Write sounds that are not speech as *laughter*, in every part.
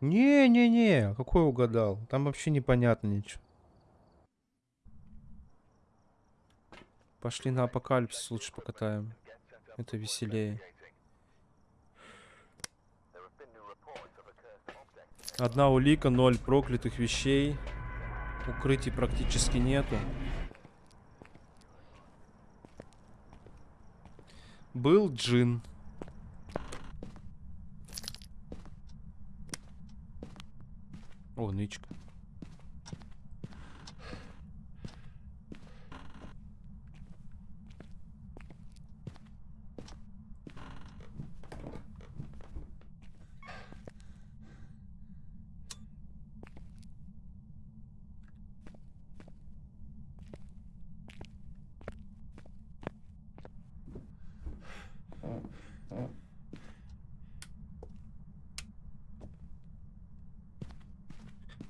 Не-не-не, какой угадал? Там вообще непонятно ничего. Пошли на апокалипсис лучше покатаем. Это веселее. Одна улика, ноль проклятых вещей. Укрытий практически нету. Был джин. О, нычка.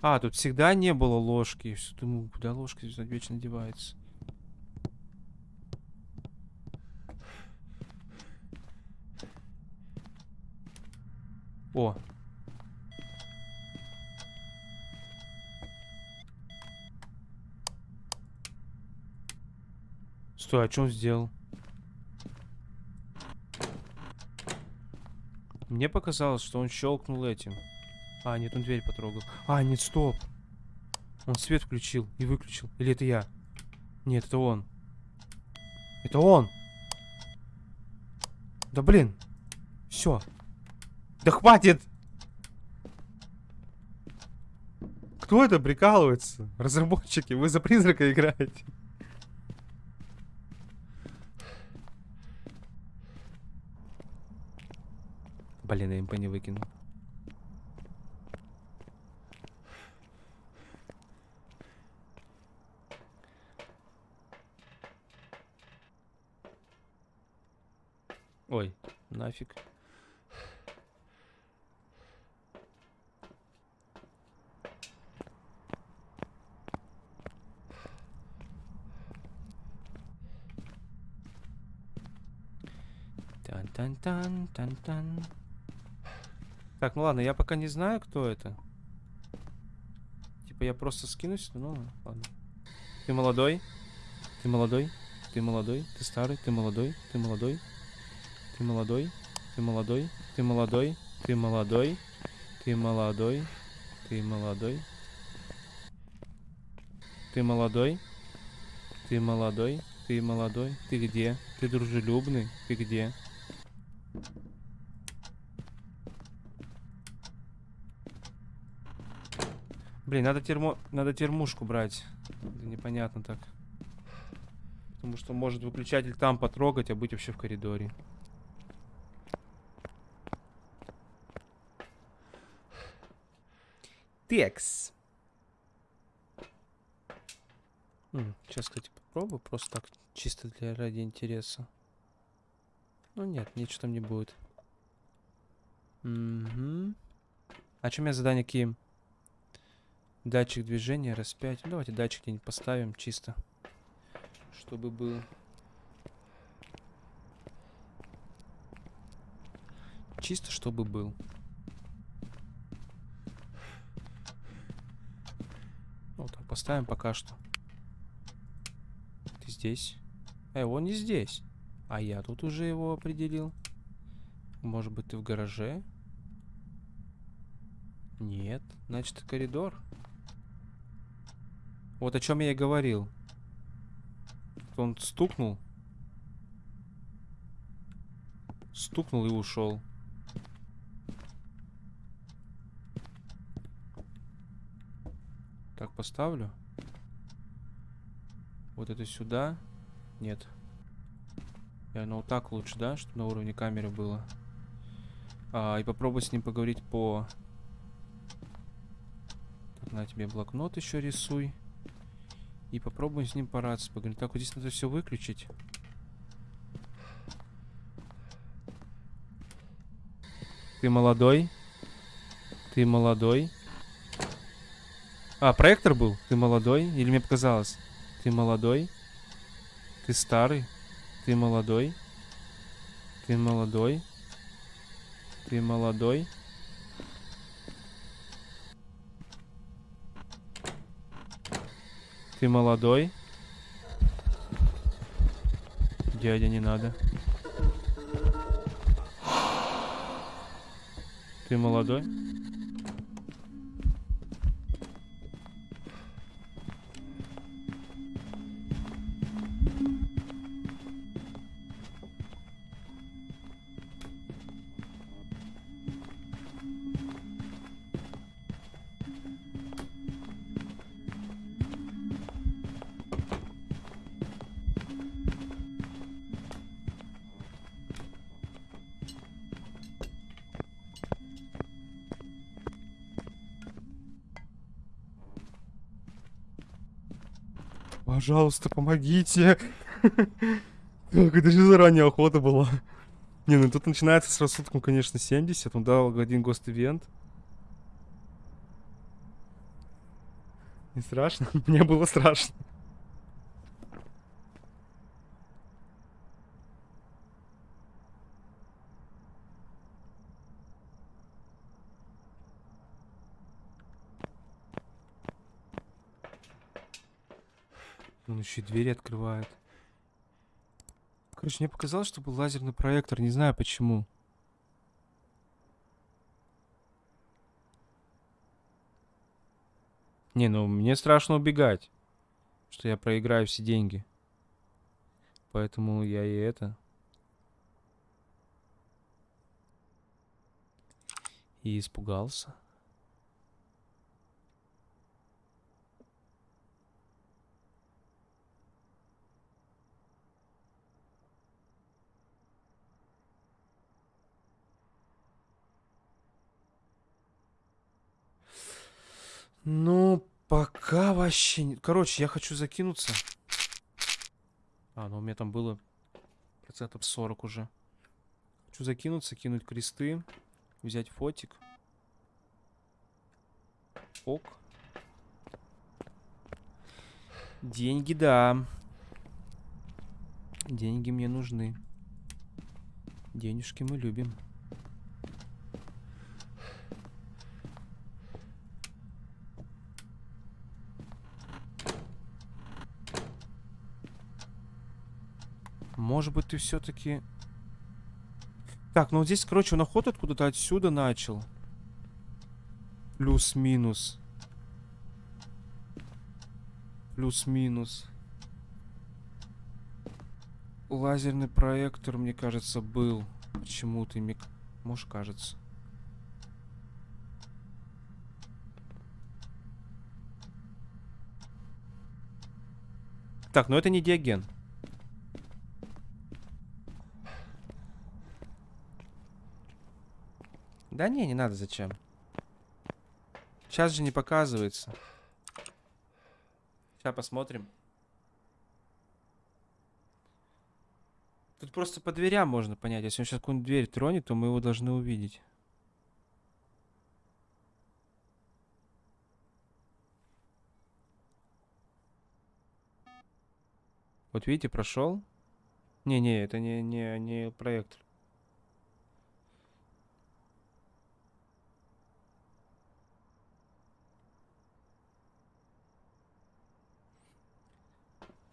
А, тут всегда не было ложки. Все думаю, куда ложка здесь вечно девается. О. Стой, а что он сделал? Мне показалось, что он щелкнул этим. А, нет, он дверь потрогал. А, нет, стоп. Он свет включил и выключил. Или это я? Нет, это он. Это он. Да блин. Все. Да хватит. Кто это прикалывается? Разработчики, вы за призрака играете. Блин, я МП не выкинул. Ой, нафиг. Тан-тан-тан-тан-тан. Так, ну ладно, я пока не знаю, кто это. Типа я просто скинусь, ну ладно. Ты молодой? Ты молодой? Ты молодой? Ты старый? Ты молодой? Ты молодой? Ты молодой, ты молодой, ты молодой, ты молодой, ты молодой, ты молодой. Ты молодой, ты молодой, ты молодой. Ты где? Ты дружелюбный? Ты где? Блин, надо термо... Надо термушку брать. Это непонятно так. Потому что может выключатель там потрогать, а быть вообще в коридоре. Текс. Сейчас, кстати, попробую. Просто так, чисто для ради интереса. Ну нет, ничего там не будет. Угу. А чем я задание какие? Датчик движения, распять. Ну, давайте датчик где-нибудь поставим чисто. Чтобы был. Чисто, чтобы был. Поставим пока что. Ты здесь? Эй, он не здесь. А я тут уже его определил. Может быть, ты в гараже? Нет. Значит, коридор. Вот о чем я и говорил. Он стукнул. Стукнул и ушел. Поставлю. Вот это сюда. Нет. Я ну вот так лучше, да? Чтобы на уровне камеры было. А, и попробуй с ним поговорить по... Так, на тебе блокнот еще рисуй. И попробуем с ним пораться. Поговорить. Так, вот здесь надо все выключить. Ты молодой? Ты молодой? А, проектор был? Ты молодой? Или мне показалось? Ты молодой? Ты старый? Ты молодой? Ты молодой? Ты молодой? Ты молодой? Дядя, не надо. Ты молодой? Пожалуйста, помогите. Так, это же заранее охота была. Не, ну тут начинается с рассудком, конечно, 70. Он дал один гост-ивент. Не страшно? *laughs* Мне было страшно. Он еще и двери открывает. Короче, мне показалось, что был лазерный проектор. Не знаю почему. Не, ну мне страшно убегать. Что я проиграю все деньги. Поэтому я и это. И испугался. Ну, пока вообще не... Короче, я хочу закинуться. А, ну у меня там было процентов 40 уже. Хочу закинуться, кинуть кресты, взять фотик. Ок. Деньги, да. Деньги мне нужны. Денежки мы любим. Может быть, ты все-таки... Так, ну здесь, короче, он охоту откуда-то отсюда начал. Плюс-минус. Плюс-минус. Лазерный проектор, мне кажется, был. Почему-то миг... Может, кажется. Так, ну это не диаген. Да не, не надо, зачем? Сейчас же не показывается. Сейчас посмотрим. Тут просто по дверям можно понять. Если он сейчас какую-нибудь дверь тронет, то мы его должны увидеть. Вот видите, прошел. Не-не, это не, не, не проектор.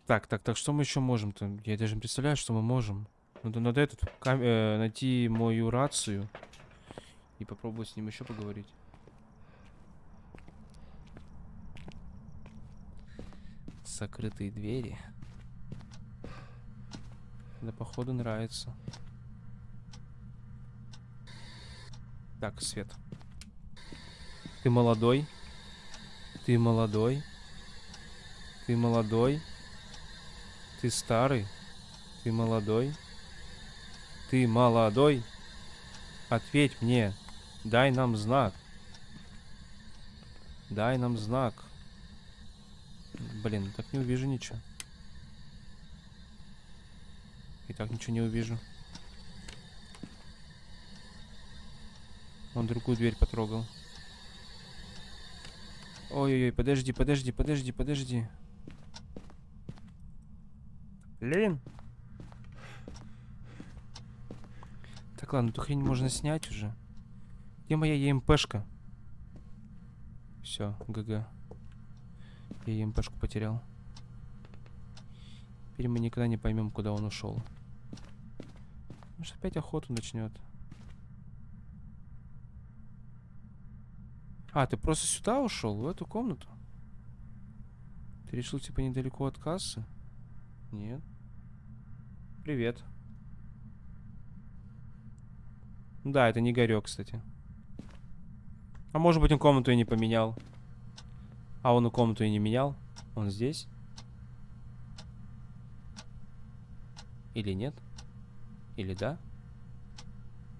Так, так, так, что мы еще можем-то? Я даже не представляю, что мы можем. Надо, надо этот, кам э, найти мою рацию и попробовать с ним еще поговорить. Закрытые двери. Да, походу, нравится. Так, Свет. Ты молодой. Ты молодой. Ты молодой. Ты старый? Ты молодой? Ты молодой? Ответь мне. Дай нам знак. Дай нам знак. Блин, так не увижу ничего. И так ничего не увижу. Он другую дверь потрогал. Ой-ой-ой, подожди, подожди, подожди, подожди. Левин? Так, ладно, эту хрень можно снять уже. Где моя ЕМПшка? Все, ГГ. Я ЕМПшку потерял. Теперь мы никогда не поймем, куда он ушел. Может, опять охоту начнет. А, ты просто сюда ушел, в эту комнату? Ты решил, типа, недалеко от кассы? Нет. Привет. Да, это не Горек, кстати. А может быть, он комнату и не поменял. А он и комнату и не менял. Он здесь? Или нет? Или да?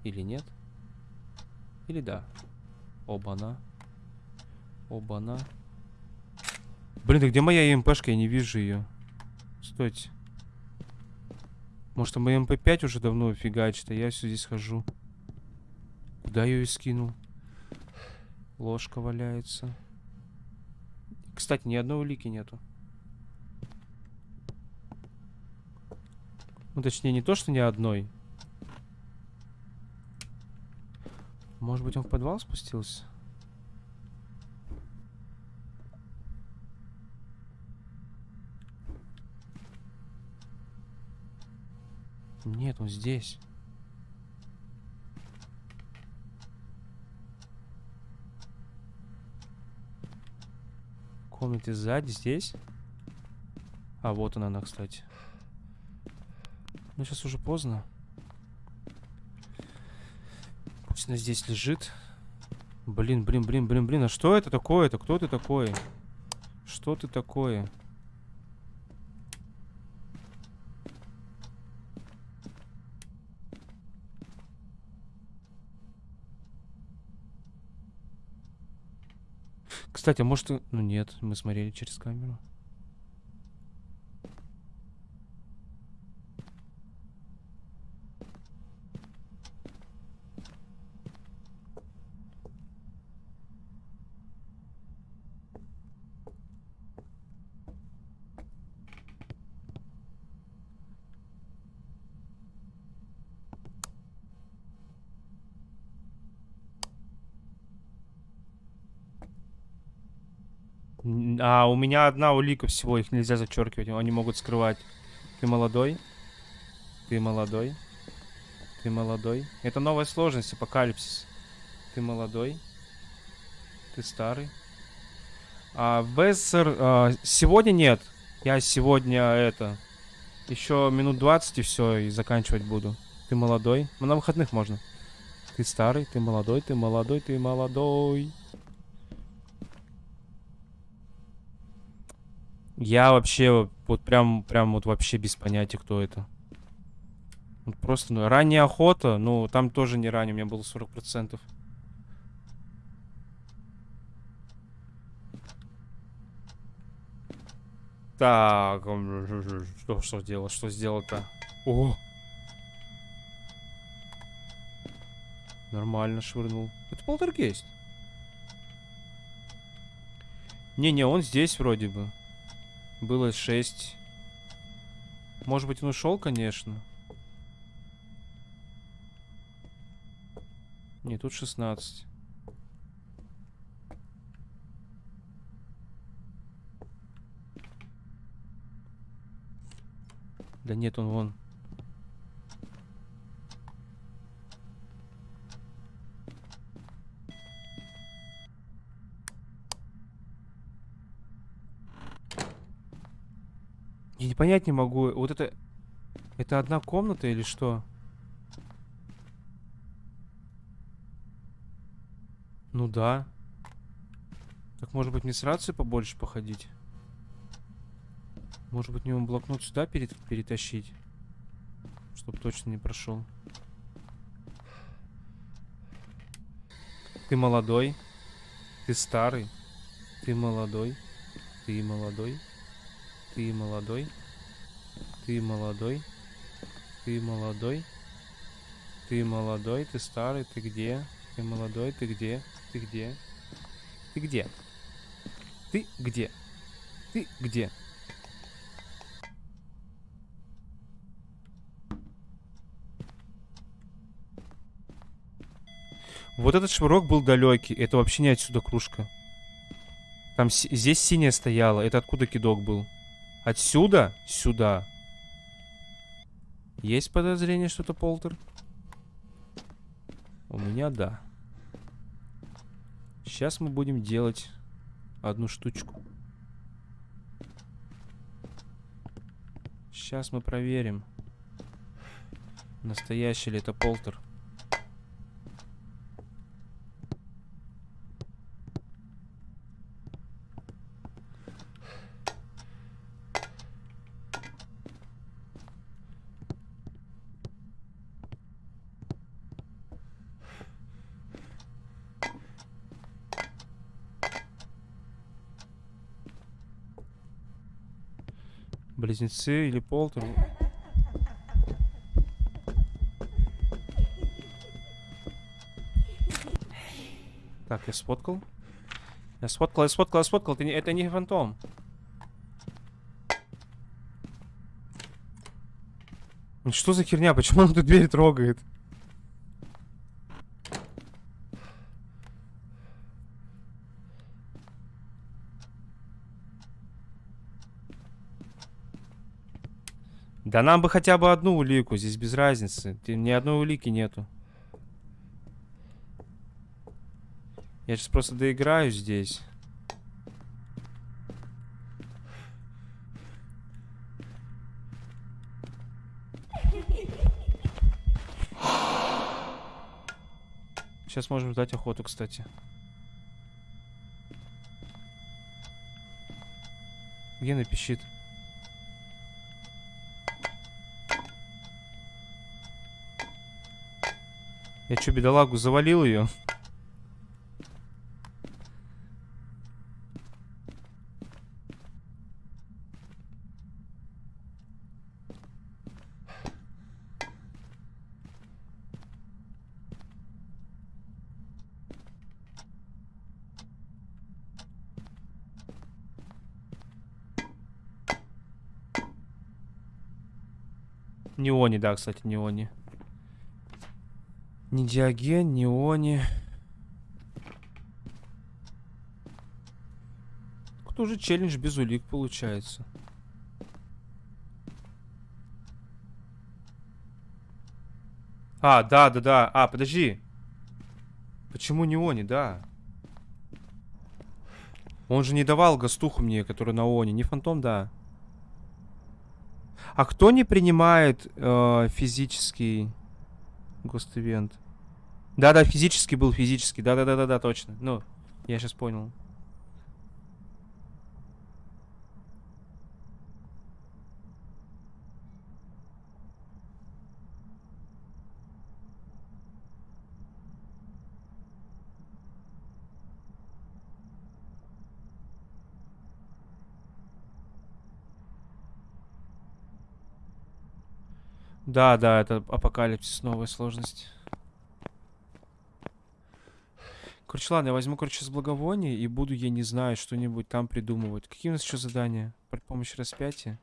Или нет? Или да? Оба-на. Оба-на. Блин, да где моя МПшка? Я не вижу ее. Стойте. Может, там моя MP5 уже давно фигачит, а я все здесь хожу. Куда ее скинул? Ложка валяется. Кстати, ни одной улики нету. Ну, точнее, не то, что ни одной. Может быть, он в подвал спустился? Нет, он здесь. В комнате сзади, здесь. А, вот она, она, кстати. Ну, сейчас уже поздно. Пусть она здесь лежит. Блин, блин, блин, блин, блин. А что это такое-то? Кто ты такой? Что ты такое? Кстати, а может... Ну нет, мы смотрели через камеру. А, у меня одна улика всего, их нельзя зачеркивать, они могут скрывать. Ты молодой? Ты молодой? Ты молодой? Это новая сложность, апокалипсис. Ты молодой? Ты старый? А, Бессер, а, сегодня нет. Я сегодня это... Еще минут 20 и все, и заканчивать буду. Ты молодой? Ну, на выходных можно. Ты старый, ты молодой, ты молодой, ты молодой. Я вообще вот прям, прям вот вообще без понятия, кто это. Вот просто, ну, ранняя охота, ну, там тоже не ранее, у меня было 40%. Так, что, что сделал, что сделал-то? О! Нормально швырнул. Это полтергейст. Не-не, он здесь вроде бы. Было 6. Может быть, он ушел, конечно. Не, тут 16. Да нет, он вон. Я не понять не могу. Вот это... Это одна комната или что? Ну да. Так может быть мне с рацией побольше походить? Может быть мне он блокнот сюда перед, перетащить? Чтоб точно не прошел. Ты молодой. Ты старый. Ты молодой. Ты молодой. Ты молодой. Ты молодой. Ты молодой. Ты молодой, ты старый, ты где? Ты молодой, ты где? Ты где? Ты где? Ты где? Ты где? Вот этот швырок был далекий. Это вообще не отсюда кружка. Там здесь синяя стояла. Это откуда кидок был? Отсюда? Сюда. Есть подозрение, что это полтер? У меня да. Сейчас мы будем делать одну штучку. Сейчас мы проверим, настоящий ли это полтер. Близнецы или полтер. Так, я сфоткал. Я сфоткал, я сфоткал, я сфоткал. Это не, это не фантом. Что за херня? Почему он эту дверь трогает? Да нам бы хотя бы одну улику, здесь без разницы. Ни одной улики нету. Я сейчас просто доиграю здесь. Сейчас можем ждать охоту, кстати. Где напишит? Я что, бедолагу завалил ее? Неони, да, кстати, неони. Ни Диоген, ни Они. Кто же челлендж без улик получается? А, да, да, да. А, подожди. Почему не Они, да? Он же не давал гастуху мне, который на Они. Не фантом, да. А кто не принимает э, физический гост-ивент? Да-да, физически был, физически. Да-да-да-да, точно. Ну, я сейчас понял. Да, да, это апокалипсис, новая сложность. Короче, ладно, я возьму, короче, с благовония и буду, я не знаю, что-нибудь там придумывать. Какие у нас еще задания? При помощи распятия?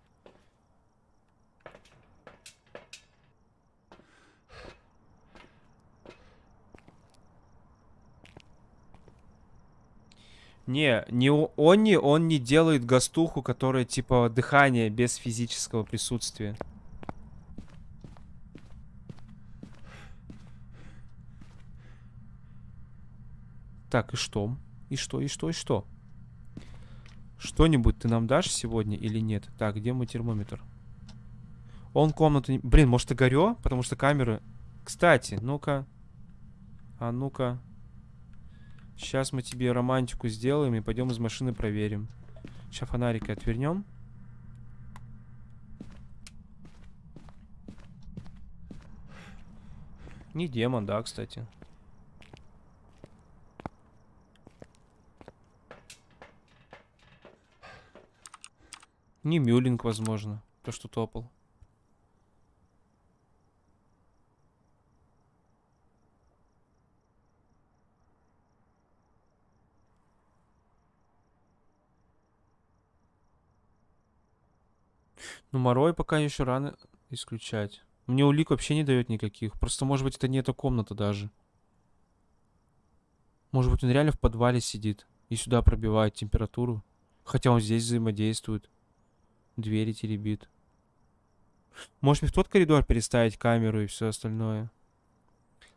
Не, не он не, он не делает гастуху, которая типа дыхание без физического присутствия. Так, и что? И что, и что, и что? Что-нибудь ты нам дашь сегодня или нет? Так, где мой термометр? Он комнату не... Блин, может и горё? Потому что камеры... Кстати, ну-ка. А ну-ка. Сейчас мы тебе романтику сделаем и пойдем из машины проверим. Сейчас фонарики отвернем. Не демон, да, кстати. Не Мюлинг, возможно. То, что топал. Ну, Морой пока еще рано исключать. Мне улик вообще не дает никаких. Просто, может быть, это не эта комната даже. Может быть, он реально в подвале сидит и сюда пробивает температуру. Хотя он здесь взаимодействует. Двери теребит. Может мне в тот коридор переставить камеру и все остальное?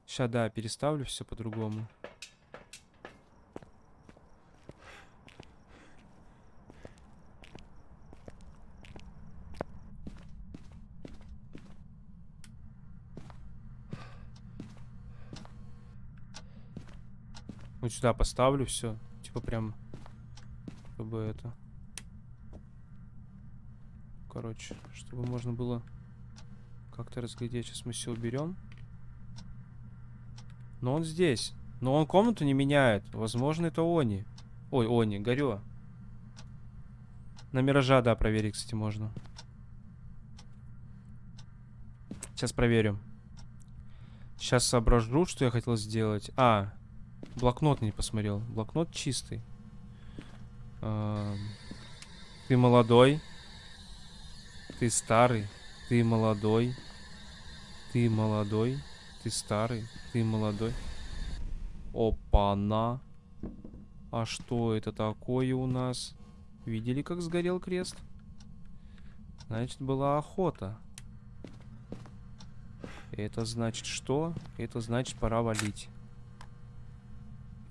Сейчас, да, переставлю все по-другому. Вот сюда поставлю все. Типа прям, чтобы это... Короче, чтобы можно было как-то разглядеть. Сейчас мы все уберем. Но он здесь. Но он комнату не меняет. Возможно, это Они. Ой, Они, горё. На Миража, да, проверить, кстати, можно. Сейчас проверим. Сейчас соображу, что я хотел сделать. А, блокнот не посмотрел. Блокнот чистый. А, ты молодой. Ты старый. Ты молодой. Ты молодой. Ты старый. Ты молодой. Опа-на. А что это такое у нас? Видели, как сгорел крест? Значит, была охота. Это значит что? Это значит, пора валить.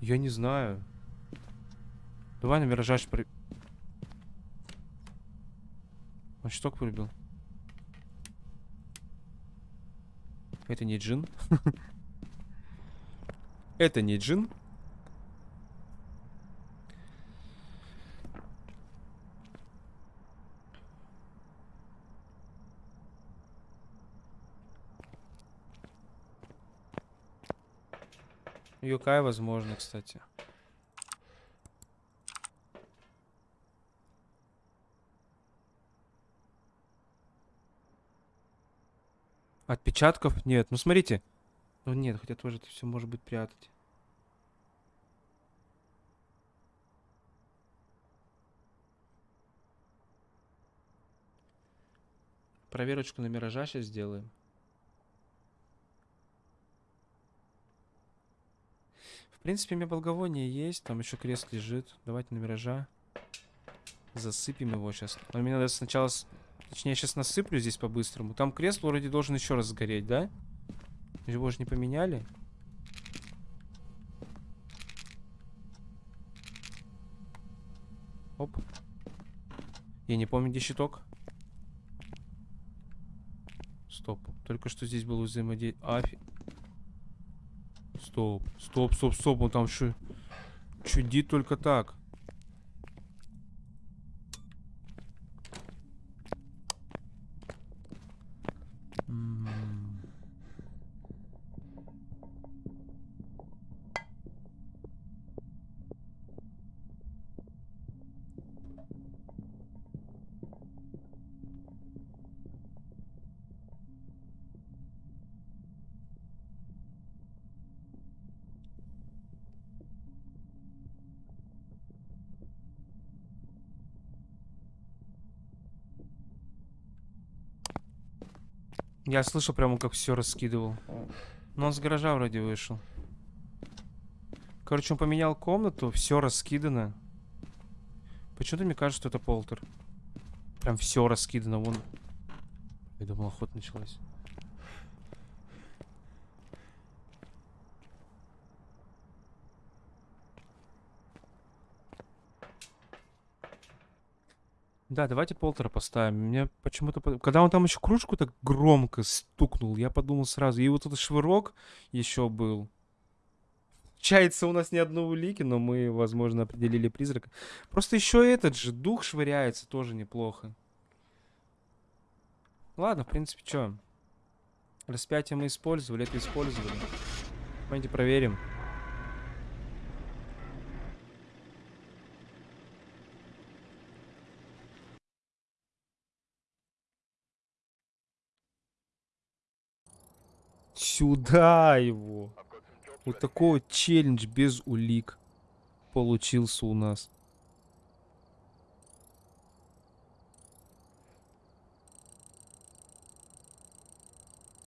Я не знаю. Давай на миражаж при... Он щиток вырубил. Это не джин. *laughs* Это не джин. Юкай, возможно, кстати. Отпечатков нет. Ну, смотрите. Ну, нет, хотя тоже это все может быть прятать. Проверочку на миража сейчас сделаем. В принципе, у меня благовоние есть. Там еще крест лежит. Давайте на миража. Засыпем его сейчас. Но мне надо сначала Точнее, я сейчас насыплю здесь по-быстрому. Там крест вроде должен еще раз сгореть, да? Его же не поменяли. Оп. Я не помню, где щиток. Стоп. Только что здесь было взаимодействие. Афи... Стоп. Стоп, стоп, стоп. Он там что? Чудит только так. Я слышал прямо, как все раскидывал. Но он с гаража вроде вышел. Короче, он поменял комнату, все раскидано. Почему-то мне кажется, что это полтер. Прям все раскидано, вон. Я думал, охота началась. Да, давайте полтора поставим. Мне почему-то... Когда он там еще кружку так громко стукнул, я подумал сразу. И вот этот швырок еще был. Чается у нас ни одной улики, но мы, возможно, определили призрака. Просто еще этот же дух швыряется тоже неплохо. Ладно, в принципе, что? Распятие мы использовали, это использовали. Давайте проверим. Сюда его. Вот такой вот челлендж без улик получился у нас.